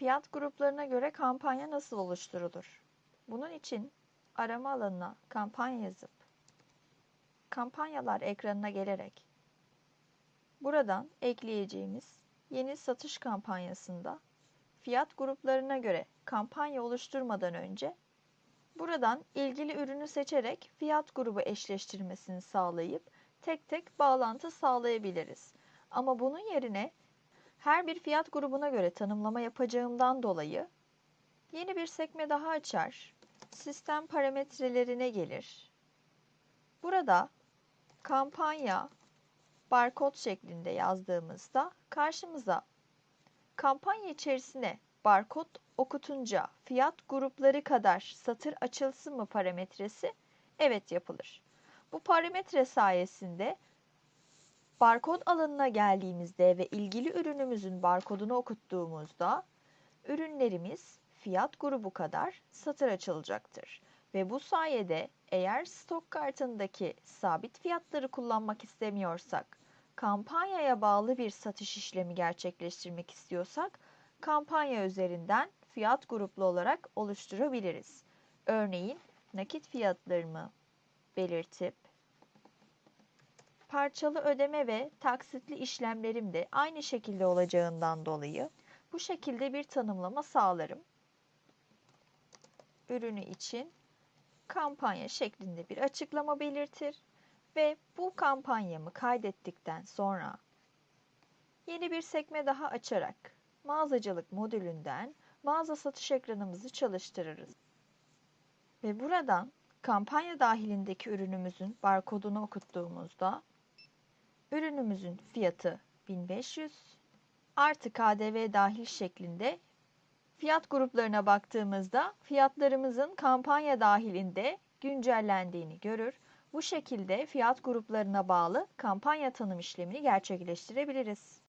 Fiyat gruplarına göre kampanya nasıl oluşturulur? Bunun için arama alanına kampanya yazıp kampanyalar ekranına gelerek buradan ekleyeceğimiz yeni satış kampanyasında fiyat gruplarına göre kampanya oluşturmadan önce buradan ilgili ürünü seçerek fiyat grubu eşleştirmesini sağlayıp tek tek bağlantı sağlayabiliriz. Ama bunun yerine her bir fiyat grubuna göre tanımlama yapacağımdan dolayı yeni bir sekme daha açar. Sistem parametrelerine gelir. Burada kampanya barkod şeklinde yazdığımızda karşımıza kampanya içerisine barkod okutunca fiyat grupları kadar satır açılsın mı parametresi evet yapılır. Bu parametre sayesinde barkod alanına geldiğimizde ve ilgili ürünümüzün barkodunu okuttuğumuzda ürünlerimiz fiyat grubu kadar satır açılacaktır. Ve bu sayede eğer stok kartındaki sabit fiyatları kullanmak istemiyorsak, kampanyaya bağlı bir satış işlemi gerçekleştirmek istiyorsak, kampanya üzerinden fiyat gruplu olarak oluşturabiliriz. Örneğin nakit fiyatlarımı belirtip parçalı ödeme ve taksitli işlemlerim de aynı şekilde olacağından dolayı bu şekilde bir tanımlama sağlarım. Ürünü için kampanya şeklinde bir açıklama belirtir ve bu kampanyamı kaydettikten sonra yeni bir sekme daha açarak mağazacılık modülünden mağaza satış ekranımızı çalıştırırız. Ve buradan kampanya dahilindeki ürünümüzün barkodunu okuttuğumuzda ürünümüzün fiyatı 1500 artı KDV dahil şeklinde fiyat gruplarına baktığımızda fiyatlarımızın kampanya dahilinde güncellendiğini görür. Bu şekilde fiyat gruplarına bağlı kampanya tanım işlemini gerçekleştirebiliriz.